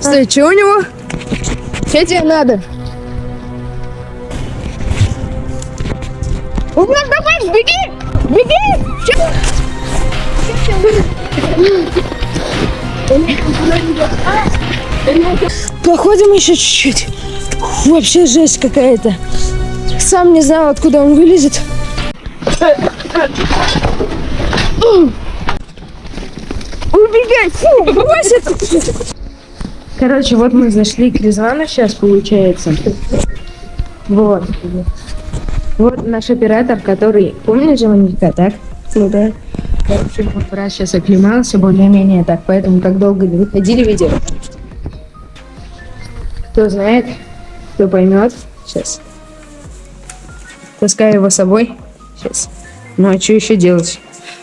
Стой, что у него? Что тебе надо? У давай, беги! Беги! Чё? Походим еще чуть-чуть. Вообще жесть какая-то. Сам не знал, откуда он вылезет. Убегай! Фу, это! Короче, вот мы зашли к Резвану сейчас, получается. Вот. Вот наш оператор, который... Помнишь Маника, так? Ну да. Короче, вот раз сейчас оклемался более-менее так, поэтому так долго не выходили видео. Кто знает, кто поймет. Сейчас. Таскаю его с собой. Сейчас. Ну а что еще делать?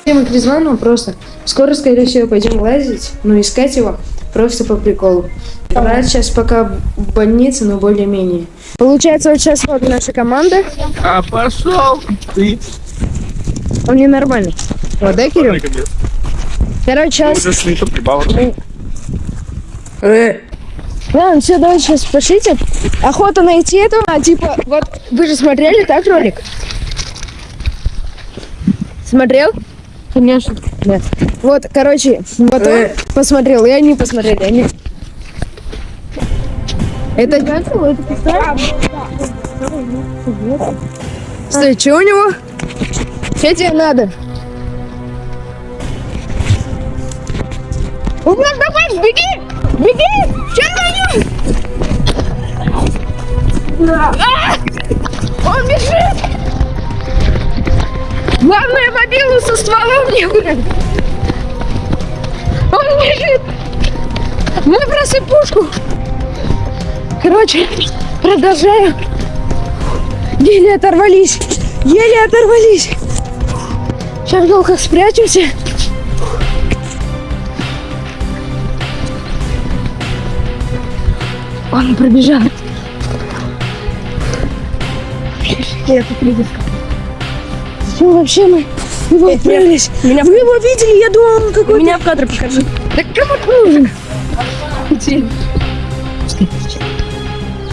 Мы к Резвану просто. Скоро, скорее всего, пойдем лазить, но искать его просто по приколу. Брат сейчас пока в больнице, но более-менее. Получается, вот сейчас вот наша команда. А пошел ты. Он ненормальный. Вот, да, Кирилл? Короче, сейчас... Зашли, то прибавок. Ладно, ну все, давай сейчас пошлите. Охота найти этого, а типа, вот вы же смотрели, так, ролик? Смотрел? Конечно. Нет. Вот, короче, вот он посмотрел, я не посмотрели, они... Это... Стой, что у него? Что тебе надо? У давай, беги! Беги! Че а! Он бежит! Главное мобилу со стволом не брать. Он бежит! Выброси пушку! Короче, продолжаю. Еле оторвались. Еле оторвались. Сейчас долго спрячемся. Он пробежал. Я тут Зачем вообще мы его отправились? Меня Вы его видели? Я думал, он какой-то... Меня в кадре покажи. Да кому ты нужен?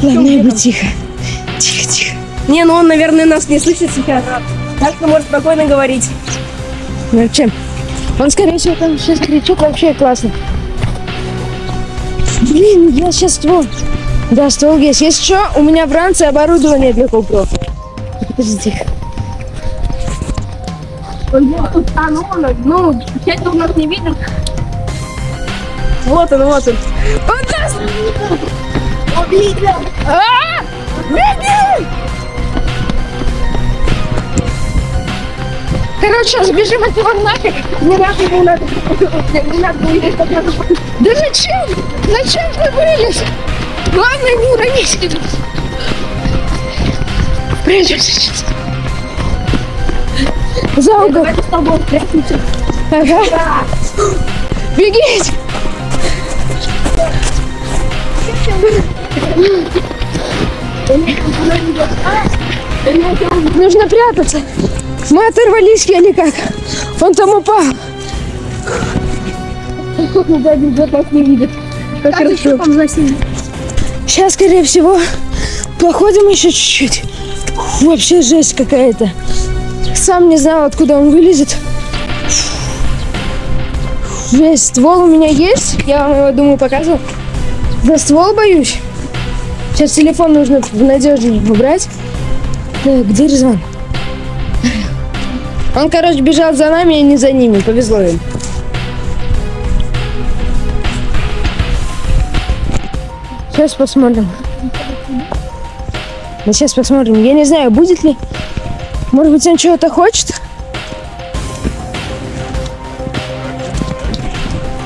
Главное быть тихо. Тихо, тихо. Не, ну он, наверное, нас не слышит сейчас. Так что может спокойно говорить. Ну чем? Он, скорее всего, там сейчас кричит вообще классно. Блин, я сейчас ствол. Да, ствол есть. Если что, у меня в ранце оборудование для GoPro. Подожди, тихо. Он был тут, а, ну, часть он нас не видит. Вот он, вот он. Он нас! А! Беги! Короче, сейчас бежим от него нафиг. Не надо, не надо. Не надо, надо. Да зачем? Зачем ты вылез? Главное не уронить. Прячемся сейчас. За угол. Давайте с тобой спрячемся. Ага. Бегите! Нужно прятаться. Мы оторвались еле как. Он там упал. Да, бежит, нас не видит. Как хорошо. Сейчас, скорее всего, походим еще чуть-чуть. Вообще жесть какая-то. Сам не знал, откуда он вылезет. Жесть. Ствол у меня есть. Я вам его, думаю, показывал. За ствол боюсь. Сейчас телефон нужно в надежный убрать. Так, где Резван? Он, короче, бежал за нами и не за ними. Повезло им. Сейчас посмотрим. Сейчас посмотрим. Я не знаю, будет ли. Может быть, он чего-то хочет?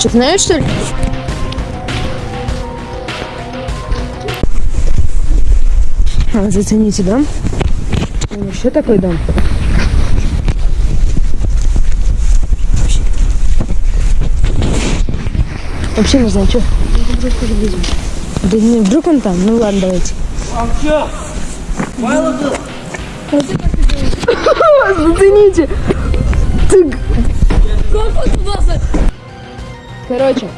Что, знаешь, что ли? А, зацените дом. Там еще такой дом. Вообще не знаю, что. Да не, вдруг он там? Ну ладно, давайте. Зацените. Как он туда за... Короче.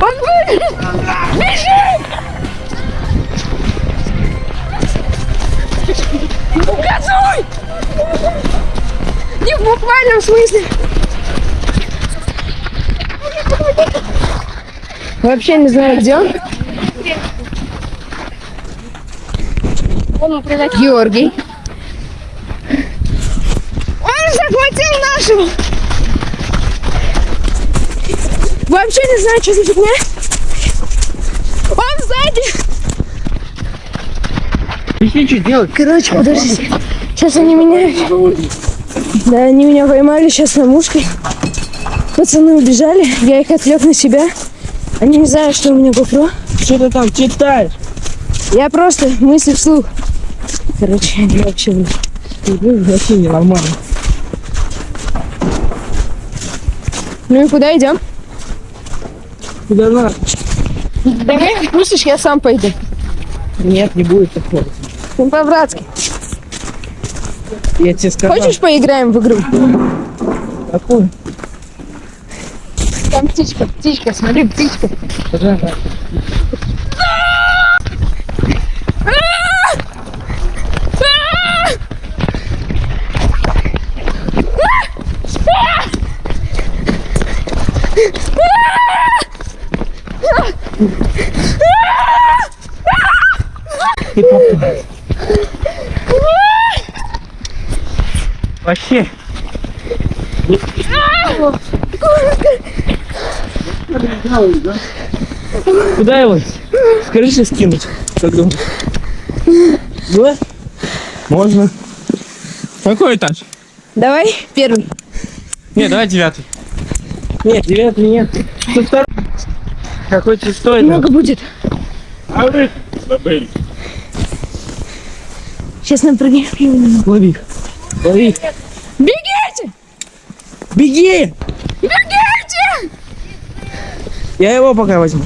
Он вылез! Бежи! Газуй! Не в буквальном смысле. Вообще не знаю, где. Он Георгий. Нашего. Вообще не знаю, что за фигня. Он сзади. Ты что делать? Короче, подождите. Сейчас они меня... Да, они меня поймали сейчас на мушке. Пацаны убежали, я их отвлек на себя. Они не знают, что у меня GoPro. Что ты там читаешь? Я просто мысли вслух. Короче, они вообще... Вообще ненормально. Ну и куда идем? Куда надо? Давай отпустишь, я сам пойду. Нет, не будет такого. Ну, по-братски. Я тебе сказал. Хочешь поиграем в игру? Какую? Там птичка, птичка, смотри, птичка. Пожалуйста. Ты попал. Вообще. Куда его? С крыши скинуть? Как думаешь? Да? Можно. Какой этаж? Давай, первый. Нет, давай девятый. Нет, девятый нет. Со второй. Какой этаж? Много будет. А вы забыли. Сейчас нам прыгнем. Лови их. Лови их. Бегите! Беги! Бегите! Я его пока возьму.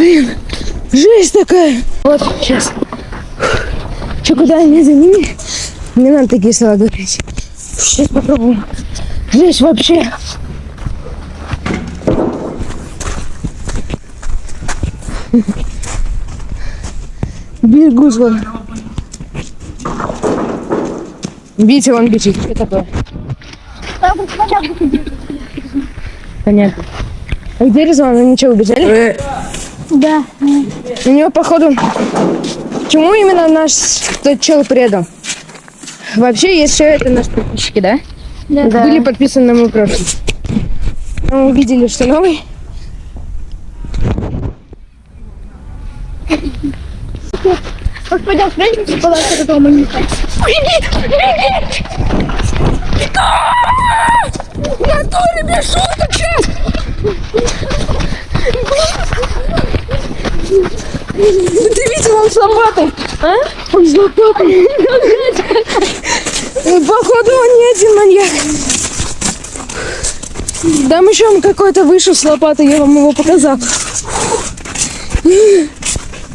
Блин, жесть такая. Вот, сейчас. Че, куда они за ними? Не надо такие слова говорить. Сейчас попробуем. Жесть вообще. Бегу зло. Витя, он бежит. Что такое? Понятно. А где Резван? Они что, убежали? Да. У него, походу, чему именно наш тот чел предал? Вообще, есть еще это наши подписчики, да? Да. Были подписаны на мой прошлый. Мы увидели, что новый. Вот пойдем спрячемся, подальше от этого момента. Я тоже без шуток сейчас! Ты видел, он с лопатой? А? Он с лопатой. Походу, он не один маньяк. Там еще он какой-то вышел с лопатой, я вам его показал.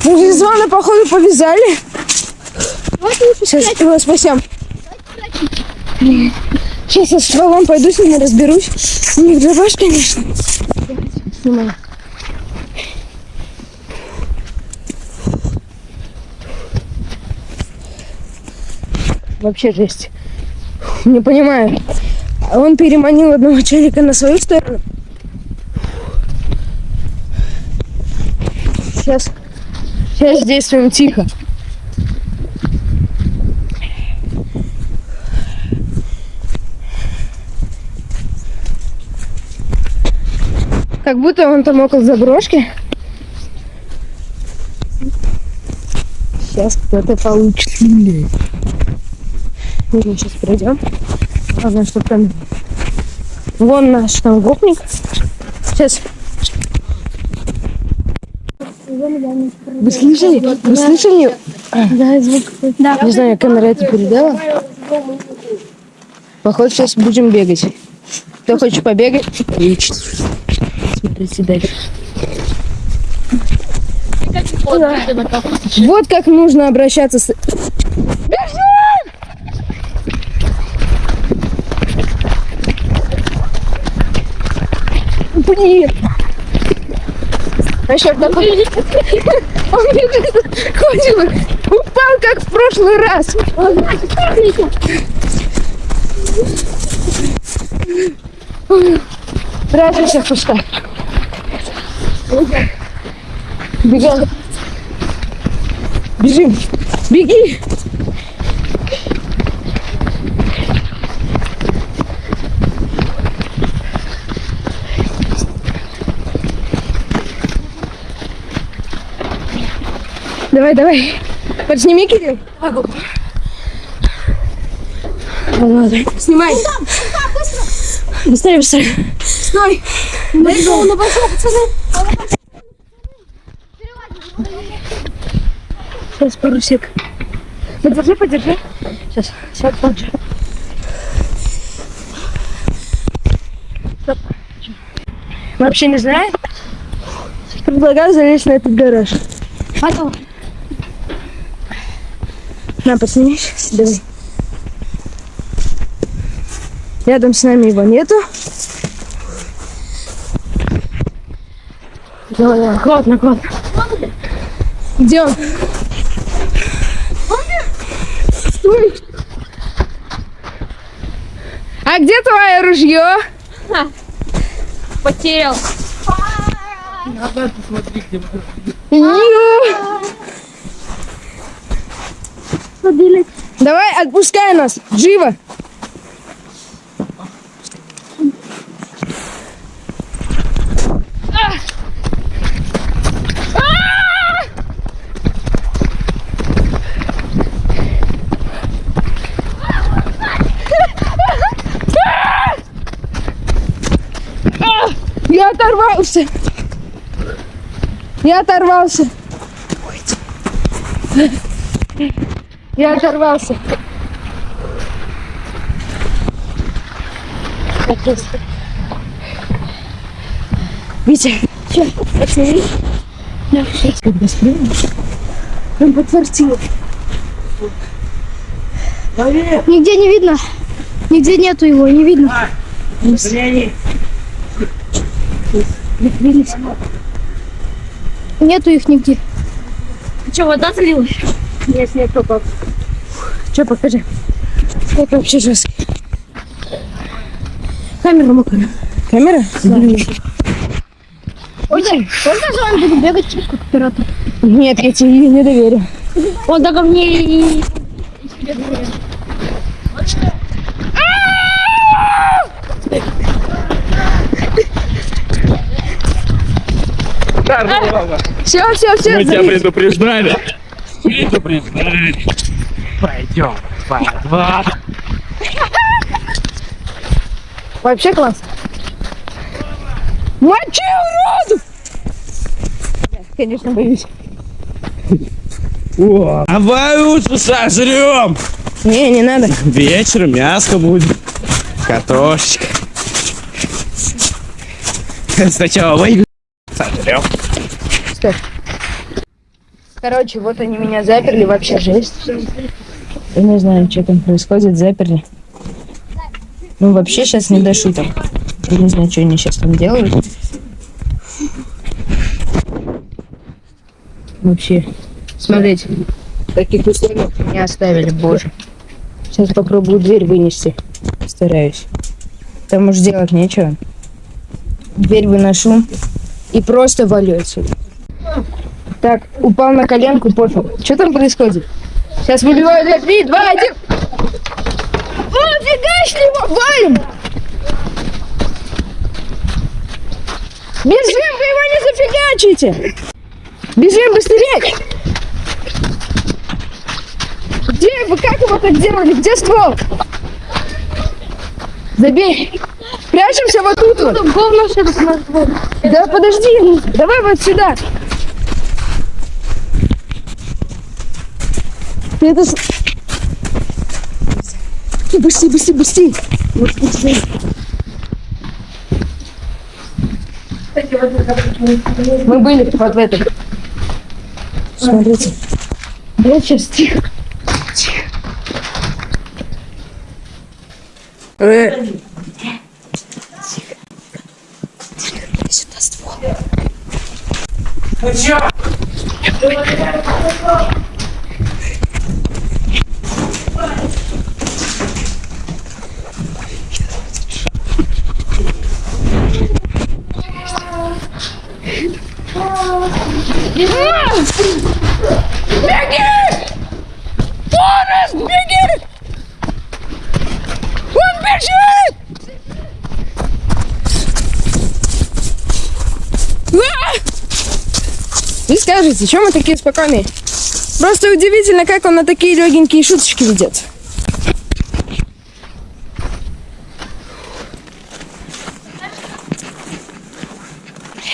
Резвана, походу, повязали. Сейчас его спасем. Сейчас я с стволом пойду с ними разберусь. У них дробаш, конечно. Снимаю. Вообще жесть. Не понимаю. Он переманил одного челика на свою сторону. Сейчас, сейчас действуем тихо. Как будто он там около заброшки. Сейчас кто-то получит. Мы сейчас пройдем. Главное, чтобы там... Вон наш там гопник. Сейчас. Вы слышали? Вы слышали? Да, звук. Да. Не знаю, камера это передала. Походу, сейчас будем бегать. Кто хочет побегать? Отлично. Смотрите дальше. Вот как нужно обращаться с... Бежим! Блин. А еще такой... Он ходит, упал, как в прошлый раз. В кустах. Бегом. Бежим. Беги. Давай, давай. Подсними, Кирилл. Могу. Ладно. Снимай. Быстрее, быстрее. Стой. Далеко он обошел, пацаны. Сейчас пару сек. Подержи, подержи. Сейчас, сейчас подержи. Стоп. Вообще не знаю. Предлагаю залезть на этот гараж. Потом. На, подснимешь? Давай. Рядом с нами его нету. Давай, давай, аккуратно, аккуратно. Где он? Стой. А где твое ружье? Потерял. Назад посмотри, где Ё! Ходили. Давай, отпускай нас, живо. Я оторвался. Я оторвался. Я оторвался. Витя, что, посмотри. Сейчас, когда спрыгнем, прям подфартило. Нигде не видно. Нигде нету его, не видно. Прикрылись. Нету их нигде. Что, вода залилась? Нет, снег попал. Че, покажи. Снег вообще жесткий. Камера мокрая. Камера? Блин. Ой, сколько же он будет бегать через как оператор? Нет, я тебе не доверю. Он так мне и... Все, все, все. Мы тебя предупреждали. Предупреждали. Пойдем в подвал. Вообще класс. Мочи, уродов! Конечно, боюсь. Давай лучше сожрем. Не, не надо. Вечером мяско будет. Картошечка. Сначала вы сожрем. Короче, вот они меня заперли, вообще жесть. Я не знаю, что там происходит, заперли. Ну, вообще сейчас не до шуток. Я не знаю, что они сейчас там делают. Вообще, смотрите, в таких условиях меня оставили, боже. Сейчас попробую дверь вынести. Стараюсь. Там уж делать нечего. Дверь выношу и просто валю отсюда. Так, упал на коленку, пофиг. Что там происходит? Сейчас выбиваю дверь. Три, два, один. О, фигачь его, валим! Бежим, вы его не зафигачите! Бежим быстрее! Где вы, как его так делали? Где ствол? Забей! Прячемся вот тут вот. Да подожди, давай вот сюда. Это... с- Быстрей, быстрей, быстрей. Вот, быстрей. Мы были вот в этом. Смотрите. Я сейчас тихо. Тихо. Э. Тихо. Тихо. Ну чё? Беги! Форест, беги! Он бежит! А! Вы скажете, чем мы такие спокойные? Просто удивительно, как он на такие легенькие шуточки ведет.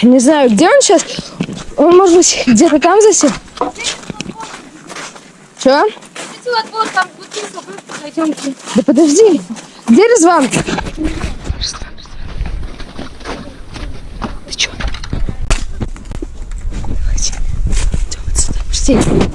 Не знаю, где он сейчас. Он, может быть, где-то там засел? Пойдемте. Да подожди. Где Резван? Ты чё? Давайте. Идём вот сюда. Пусти. А, беги! А! Сука. Ёлки-палки! Вы видели?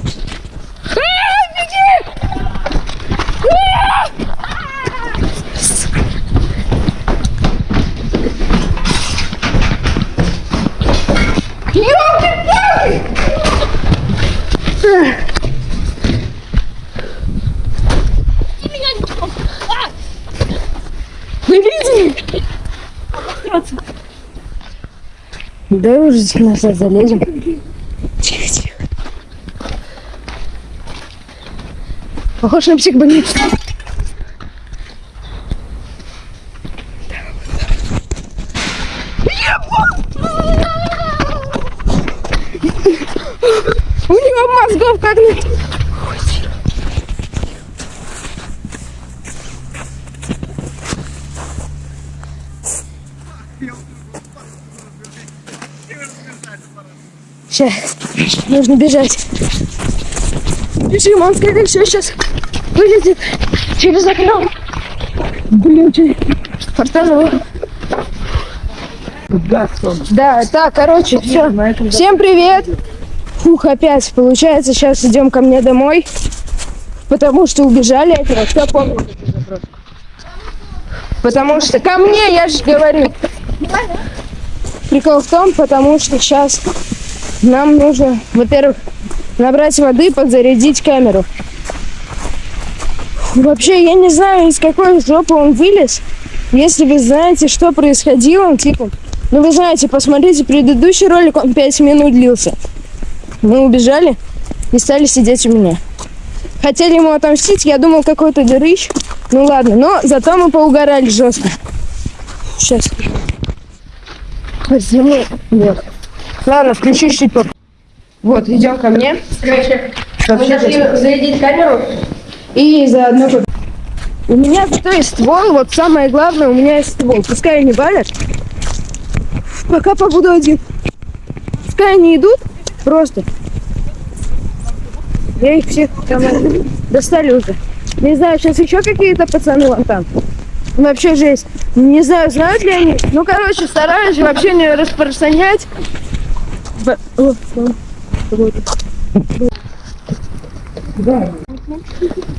Да уже назад залезем. Тихо, тихо. Похож на психбольницу. У него мозгов как нет. Сейчас. Нужно бежать. Бежим, он скорее всего сейчас вылезет через окно. Блин, че- фартануло. Да, так, короче, все. Всем привет. Фух, опять. Получается, сейчас идем ко мне домой. Потому что убежали от него. Кто помнит? Потому что ко мне, я же говорю. Прикол в том, потому что сейчас нам нужно, во-первых, набрать воды, подзарядить камеру. Вообще, я не знаю, из какой жопы он вылез. Если вы знаете, что происходило, типа, ну вы знаете, посмотрите предыдущий ролик, он 5 минут длился. Мы убежали и стали сидеть у меня. Хотели ему отомстить, я думал, какой-то дырыч. Ну ладно, но зато мы поугорали жестко. Сейчас. Возьму. Вот. Ладно, включи попозже. Вот, идем ко мне. Короче, вообще жесть. зарядить камеру. И заодно... У меня зато есть ствол, вот самое главное, у меня есть ствол. Пускай они валят. Пока побуду один. Пускай они идут, просто. Я их всех там достали уже. Не знаю, сейчас еще какие-то пацаны вон там. Вообще жесть. Не знаю, знают ли они. Ну, короче, стараюсь вообще не распространять. Вот.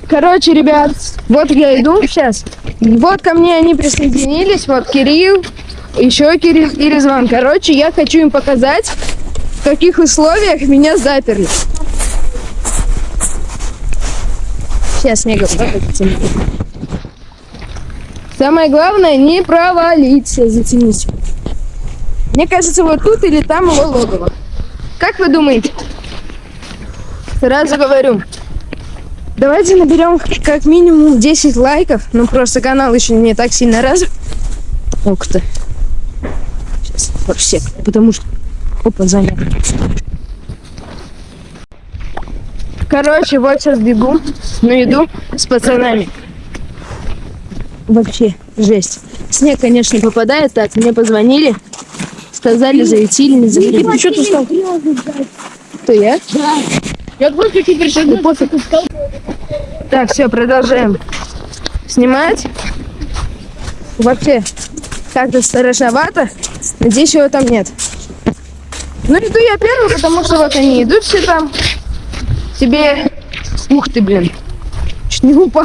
Короче, ребят, вот я иду сейчас. Вот ко мне они присоединились. Вот Кирилл, еще Кирилл и Резван. Короче, я хочу им показать, в каких условиях меня заперли. Сейчас, потяни. Самое главное, не провалиться, затянись. Мне кажется, вот тут или там его логово. Как вы думаете? Сразу говорю. Давайте наберем как минимум 10 лайков. Ну, просто канал еще не так сильно развит. Ух ты. Сейчас, все, потому что... Опа, занят. Короче, вот сейчас бегу на еду с пацанами. Вообще, жесть. Снег, конечно, попадает так. Мне позвонили. Сказали, зайти или не зайти. Ты что ты стал? Кто я? Я просто теперь сейчас пофиг. Так, все, продолжаем снимать. Вообще, как-то страшновато. Надеюсь, его там нет. Ну, иду я первый, потому что вот они идут все там. Себе... Ух ты, блин. Чуть не упал.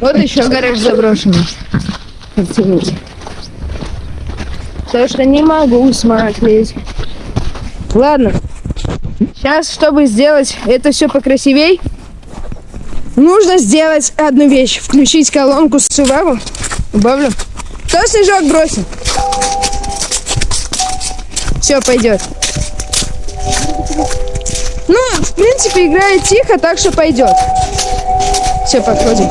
Вот еще гараж заброшенный. Потому что не могу смотреть. Ладно. Сейчас, чтобы сделать это все покрасивей, нужно сделать одну вещь. Включить колонку с Subaru. Убавлю. Кто снежок бросил? Все, пойдет. Ну, в принципе, играет тихо, так что пойдет. Все, подходим.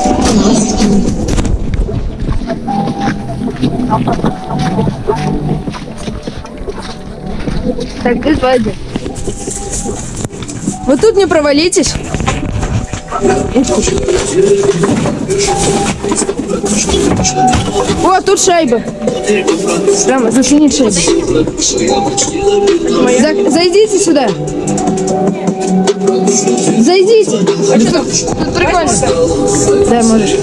Так, сзади. Вот тут не провалитесь. О, тут шайба. Прямо заслонить шайбу. За- зайдите сюда. Зайдите. Тут прикольно. Да, можешь.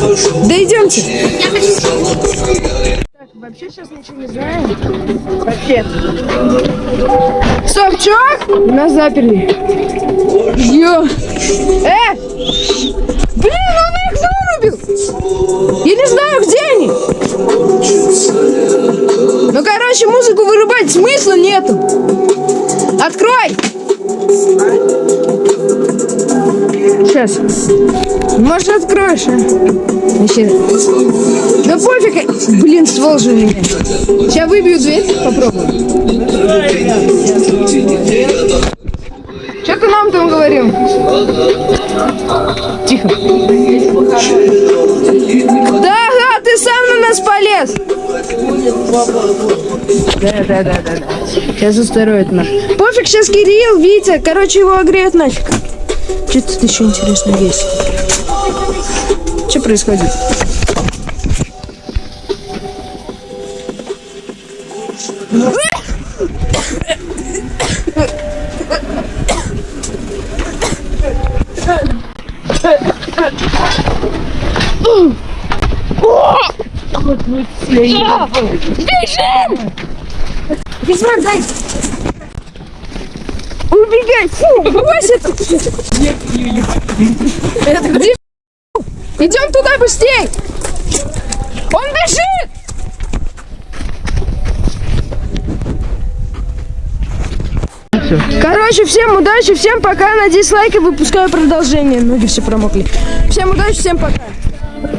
Да идемте. Вообще сейчас ничего не знаем. Вообще. Стоп, чё? Нас заперли. Ё. Э! Блин, он их вырубил! Я не знаю, где они. Ну, короче, музыку вырубать смысла нету. Открой! Сейчас. Может, откроешь, а? Вообще. Да пофиг. Блин, у меня. Сейчас выбью дверь. Попробуем. Что ты нам там говорил? Тихо. Да, да, ты сам на нас полез. Да, да, да, да, да. Сейчас устроит нас. Пофиг, сейчас Кирилл, Витя, короче, его огреют нафиг. Что тут еще интересно есть? Что происходит? Бежим! дай! Убегай! Фу, брось это! Это где? Идем туда быстрей! Он бежит! Короче, всем удачи, всем пока. Надеюсь, лайк и выпускаю продолжение. Ноги все промокли. Всем удачи, всем пока.